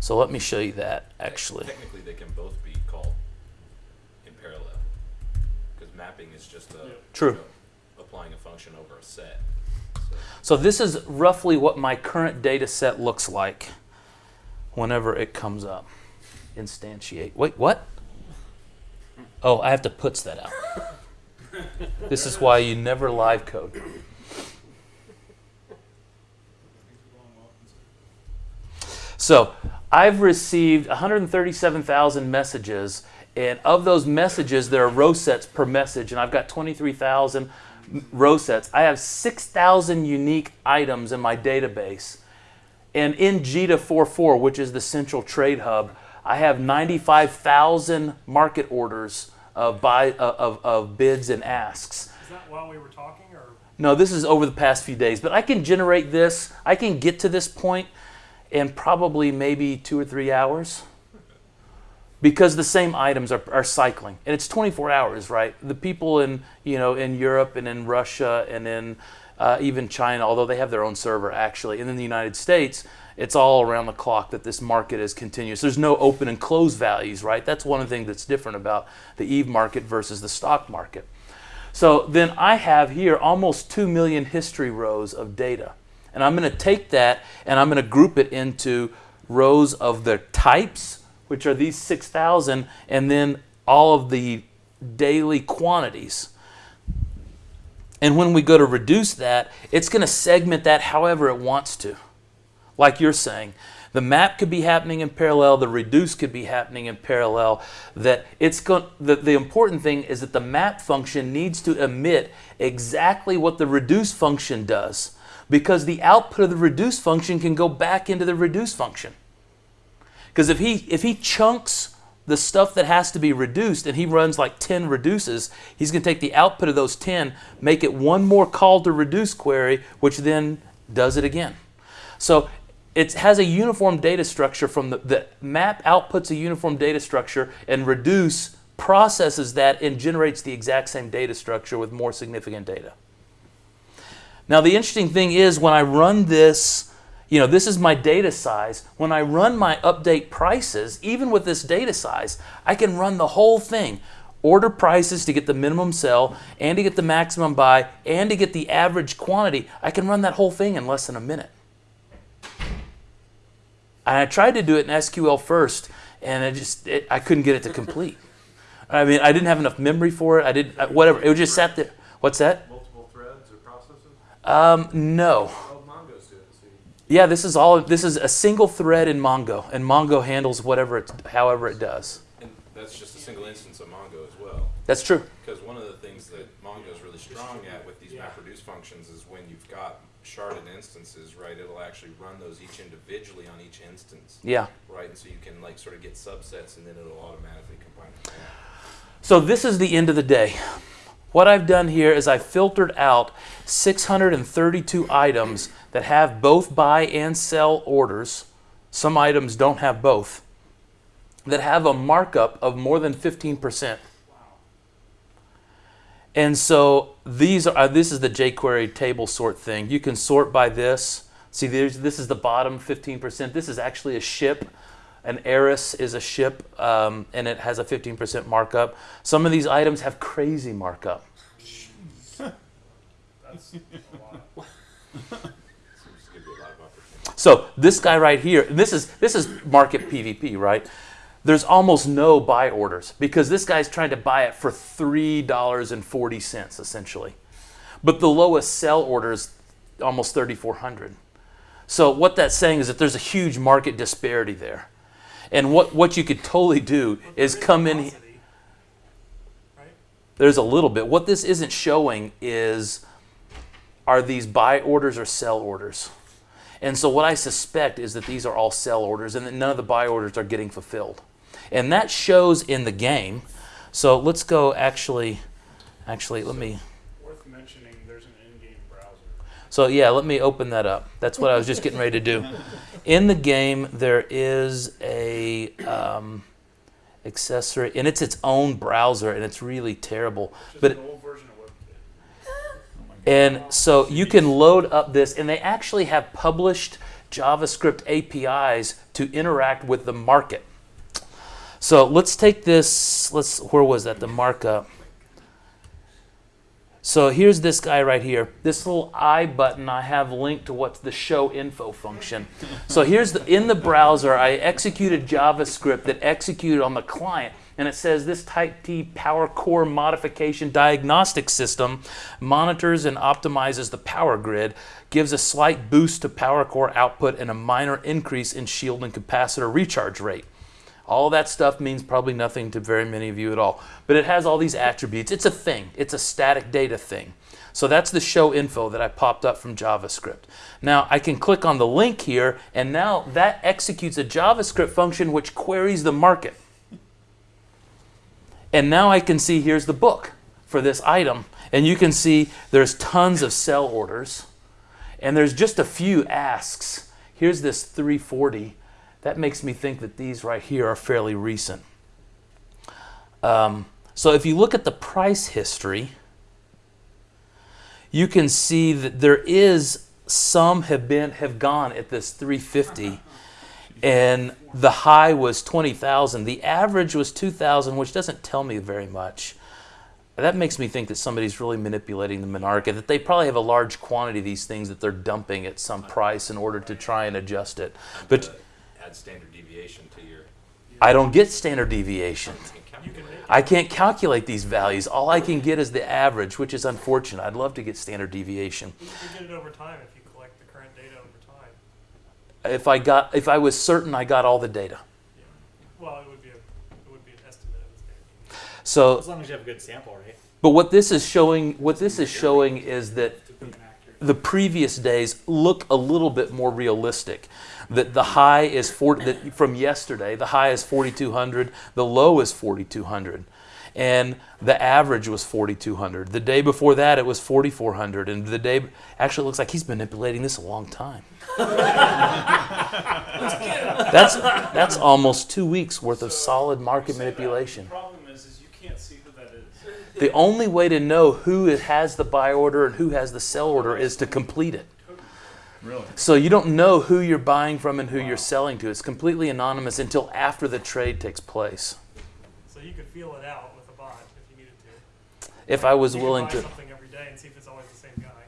So let me show you that actually. Technically, they can both be called in parallel, because mapping is just a True. you know, So this is roughly what my current data set looks like whenever it comes up. Instantiate. Wait, what? Oh, I have to puts that out. this is why you never live code. So I've received 137,000 messages, and of those messages, there are row sets per message, and I've got 23,000 m- row sets. I have 6,000 unique items in my database. And in Jita 44, which is the central trade hub, I have 95,000 market orders of, buy, of, of bids and asks. Is that while we were talking, or No, this is over the past few days, but I can generate this. I can get to this point in probably maybe two or three hours because the same items are, are cycling. And it's 24 hours right? The people in you know in europe and in russia and in uh, even china although they have their own server actually and in the united states it's all around the clock that this market is continuous. There's no open and close values right? That's one of the things that's different about the eve market versus the stock market. So then I have here almost 2 million history rows of data. And I'm going to take that and I'm going to group it into rows of the types, which are these 6,000, and then all of the daily quantities. And when we go to reduce that, it's going to segment that however it wants to. Like you're saying, the map could be happening in parallel, the reduce could be happening in parallel. That it's going the, the important thing is that the map function needs to emit exactly what the reduce function does because the output of the reduce function can go back into the reduce function. Because if he if he chunks the stuff that has to be reduced and he runs like 10 reduces, he's going to take the output of those 10, make it one more call to reduce query, which then does it again. So it has a uniform data structure from the, the map outputs a uniform data structure and reduce processes that and generates the exact same data structure with more significant data. Now the interesting thing is when I run this, you know, this is my data size. When I run my update prices, even with this data size, I can run the whole thing. Order prices to get the minimum sell and to get the maximum buy and to get the average quantity. I can run that whole thing in less than a minute. And I tried to do it in SQL first, and I just it, I couldn't get it to complete. I mean, I didn't have enough memory for it. I did uh, whatever. It just sat there. What's that? multiple threads or processes? Um, no. Oh, Mongo's doing it, see. Yeah, this is all. This is a single thread in Mongo, and Mongo handles whatever it, however it does. And that's just a single instance of Mongo as well. That's true. Because one of the things that Mongo is really strong at with these Yeah. MapReduce functions is when you've got sharded instances, right, it'll actually run those each individually on each instance, Yeah. right? And so you can like sort of get subsets and then it'll automatically combine them. So this is the end of the day. What I've done here is I've filtered out 632 items that have both buy and sell orders. Some items don't have both. That have a markup of more than 15%. And so these are uh, this is the jQuery table sort thing. You can sort by this. See, this is the bottom 15%. This is actually a ship. An Eris is a ship, um, and it has a 15% markup. Some of these items have crazy markup. So this guy right here, this is this is market PVP, right? There's almost no buy orders because this guy's trying to buy it for three dollars and forty cents essentially, but the lowest sell order is almost thirty four hundred. So what that's saying is that there's a huge market disparity there, and what what you could totally do is come in. There's a little bit. What this isn't showing is are these buy orders or sell orders. And so what I suspect is that these are all sell orders and that none of the buy orders are getting fulfilled. And that shows in the game. So let's go actually actually let me Worth mentioning, there's an in-game browser. So yeah, let me open that up. That's what I was just getting ready to do. In the game, there is a um, accessory, and it's its own browser, and it's really terrible. Just But an old version of and so you can load up this, and they actually have published JavaScript APIs to interact with the market. So let's take this. Let's where was that? The markup. So here's this guy right here. This little I button I have linked to what's the show info function. So here's the in the browser I executed JavaScript that executed on the client and it says this type T power core modification diagnostic system monitors and optimizes the power grid, gives a slight boost to power core output and a minor increase in shield and capacitor recharge rate. All that stuff means probably nothing to very many of you at all. But it has all these attributes. It's a thing, it's a static data thing. So that's the show info that I popped up from JavaScript. Now I can click on the link here, and now that executes a JavaScript function which queries the market. And now I can see here's the book for this item. And you can see there's tons of sell orders, and there's just a few asks. Here's this 340 that makes me think that these right here are fairly recent. Um, so if you look at the price history, you can see that there is some have been have gone at this 350 and the high was 20,000 the average was 2,000 which doesn't tell me very much. That makes me think that somebody's really manipulating the monarcha that they probably have a large quantity of these things that they're dumping at some price in order to try and adjust it. But add standard deviation to your. I don't get standard deviation. You can make I can't calculate these values. All I can get is the average, which is unfortunate. I'd love to get standard deviation. You can get it over time if you collect the current data over time. If I got, if I was certain I got all the data. Well, it would be a, it would be an estimate of the data. So, As long as you have a good sample right? but what this is showing, what this is showing is that to be inaccurate. The previous days look a little bit more realistic. That the high is 40, that from yesterday, the high is 4,200, the low is 4,200. And the average was 4,200. The day before that, it was 4,400. And the day, actually, looks like he's been manipulating this a long time. [laughs] that's, that's almost two weeks worth of solid market manipulation. The problem is, is you can't see who that is. The only way to know who has the buy order and who has the sell order is to complete it. Really? So you don't know who you're buying from and who you're selling to. It's completely anonymous until after the trade takes place. So you could feel it out with a bot if you needed to. If I was you could willing buy to, something every day and see if it's always the same guy.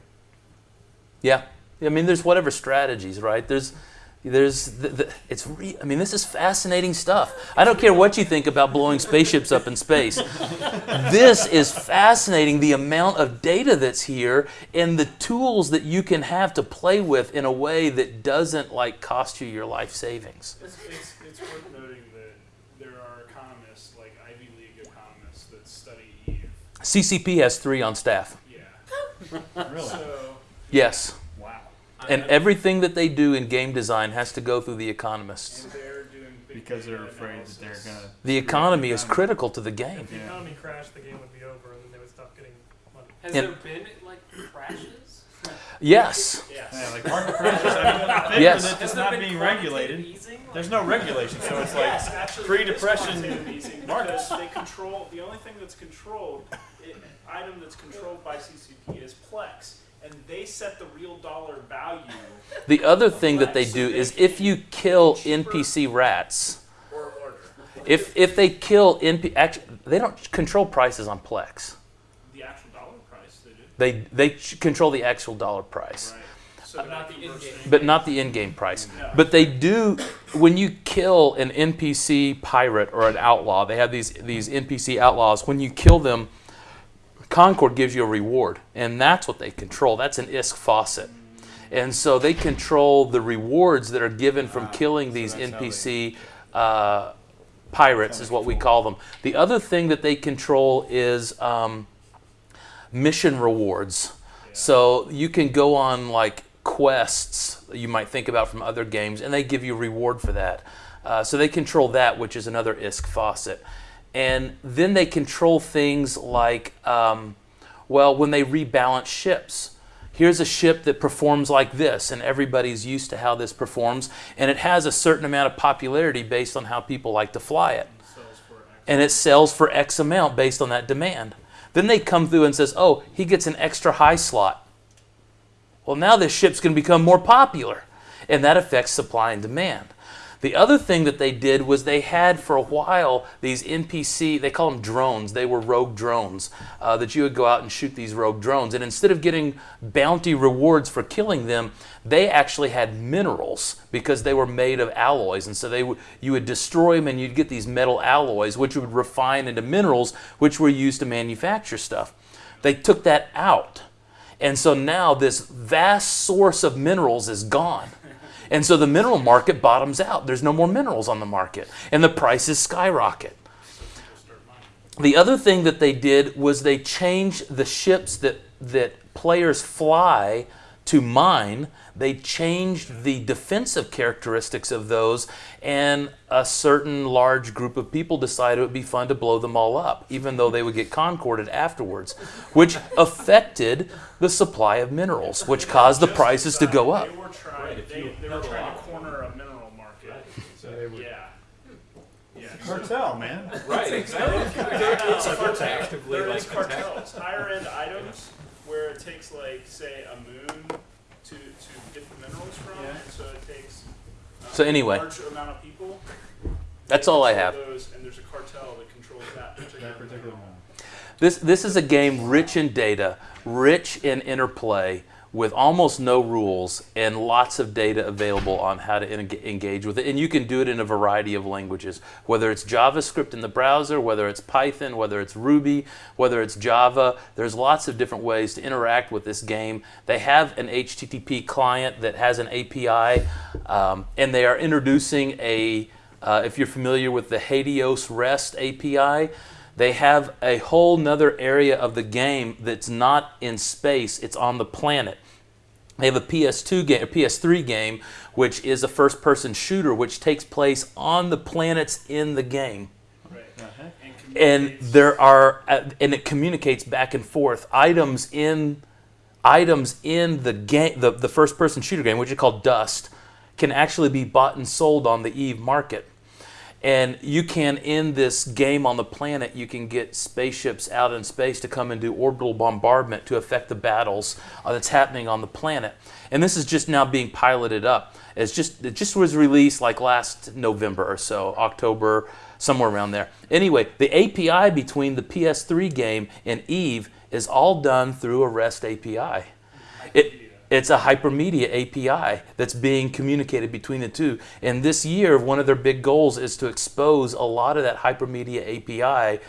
yeah. I mean, there's whatever strategies, right? There's, there's, the, the, it's. Re, I mean, this is fascinating stuff. I don't care what you think about blowing spaceships up in space. this is fascinating. The amount of data that's here and the tools that you can have to play with in a way that doesn't like cost you your life savings. It's, it's, it's worth noting that there are economists, like Ivy League economists, that study Eve. CCP has three on staff. Yeah. [laughs] Really? So, Yes. Wow. And everything that they do in game design has to go through the economists. They're doing Because they're afraid that they're gonna. The economy is critical to the game. If the Yeah. economy crashed, the game would be over and then they would stop getting money. Has And- there been like crashes? Yes. Yes. Yeah, like market crashes. I mean, I think Yes. that it's there not being regulated. easing? There's no regulation, so it's like Yes, actually, pre-depression it is markets. They control, the only thing that's controlled, i- item that's controlled by CCP is Plex. And they set the real dollar value [laughs] The other thing that they do is if you kill NPC rats, if if they kill NP, actually, they don't control prices on Plex. The actual dollar price they do. They they control the actual dollar price, Right. So But not the in-game. to- but not the in-game price. No. But they do when you kill an NPC pirate or an outlaw. They have these these NPC outlaws. When you kill them, Concord gives you a reward, and that's what they control. That's an ISK faucet. And so they control the rewards that are given from killing these that's how they- NPC uh, pirates, is what we call them. The other thing that they control is um, mission rewards. So you can go on like quests you might think about from other games, and they give you a reward for that. Uh, so they control that, which is another ISK faucet. And then they control things like, um, well, when they rebalance ships. Here's a ship that performs like this, and everybody's used to how this performs, and it has a certain amount of popularity based on how people like to fly it and it sells for X amount based on that demand. Then they come through and says, "Oh, he gets an extra high slot." Well, now this ship's going to become more popular, and that affects supply and demand. The other thing that they did was they had for a while these NPC, they call them drones. They were rogue drones uh, that you would go out and shoot these rogue drones. And instead of getting bounty rewards for killing them, they actually had minerals because they were made of alloys. And so they you would destroy them and you'd get these metal alloys, which would refine into minerals, which were used to manufacture stuff. They took that out. And so now this vast source of minerals is gone. And so the mineral market bottoms out. There's no more minerals on the market. And the prices skyrocket. The other thing that they did was they changed the ships that, that players fly to mine. They changed the defensive characteristics of those, and a certain large group of people decided it would be fun to blow them all up, even though they would get concorded afterwards, which affected the supply of minerals, which caused the prices to go up. They were trying. They, they were trying to corner a mineral market. So they were- Yeah. Yeah. Cartel, man. Right, exactly. It's Like, cartels. actively There like is cartels. Higher end items where it takes like say a moon to to get the minerals from, Yeah. and so it takes. uh, So anyway. a large amount of people. That's all I have. Those, and there's a cartel that controls that particular. That particular one. This, this is a game rich in data, rich in interplay, with almost no rules and lots of data available on how to engage with it. And you can do it in a variety of languages, whether it's JavaScript in the browser, whether it's Python, whether it's Ruby, whether it's Java. There's lots of different ways to interact with this game. They have an HTTP client that has an API, um, and they are introducing a, uh, if you're familiar with the HATEOAS REST API, they have a whole nother area of the game that's not in space, it's on the planet. They have a PS2 game, or PS3 game, which is a first person shooter which takes place on the planets in the game. Right. And, And there are uh, and it communicates back and forth items in items in the game the, the first person shooter game, which is called Dust, can actually be bought and sold on the Eve market. And you can, in this game on the planet, you can get spaceships out in space to come and do orbital bombardment to affect the battles uh, that's happening on the planet. And this is just now being piloted up. It's just it just was released like last November or so, October, somewhere around there. Anyway, the API between the PS3 game and Eve is all done through a REST API. It, it's a hypermedia API that's being communicated between the two. And this year, one of their big goals is to expose a lot of that hypermedia API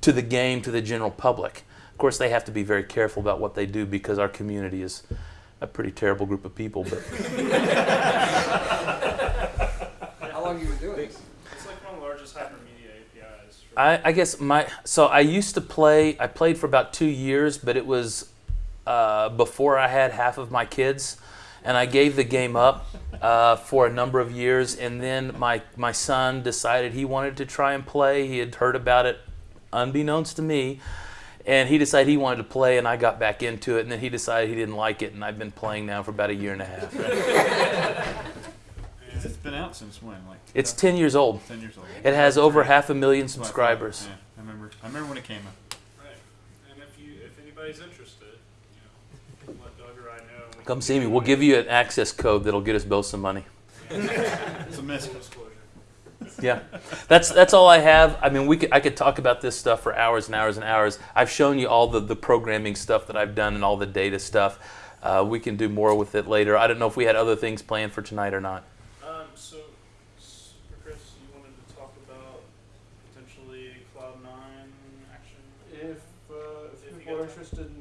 to the game, to the general public. Of course, they have to be very careful about what they do because our community is a pretty terrible group of people. But [laughs] How long you been doing this? It's like one of the largest hypermedia APIs. I, I guess my so I used to play. I played for about two years, but it was uh, before I had half of my kids, and I gave the game up uh, for a number of years. And then my my son decided he wanted to try and play. He had heard about it, unbeknownst to me, and he decided he wanted to play. And I got back into it. And then he decided he didn't like it, and I've been playing now for about a year and a half. [laughs] It's been out since when? Like It's ten years old. ten years old. It has over half a million That's what I thought. subscribers. Yeah, I remember. I remember when it came out. right. And if you if anybody's interested, you know, let Doug or I know. and we Come see me. We'll give you an access code that'll get us both some money. It's a miss. Full disclosure. Yeah, that's that's all I have. I mean, we could, I could talk about this stuff for hours and hours and hours. I've shown you all the, the programming stuff that I've done and all the data stuff. Uh, we can do more with it later. I don't know if we had other things planned for tonight or not. Um, so, s- for Chris, you wanted to talk about potentially Cloud Nine action. If, uh, if If you people are got time. interested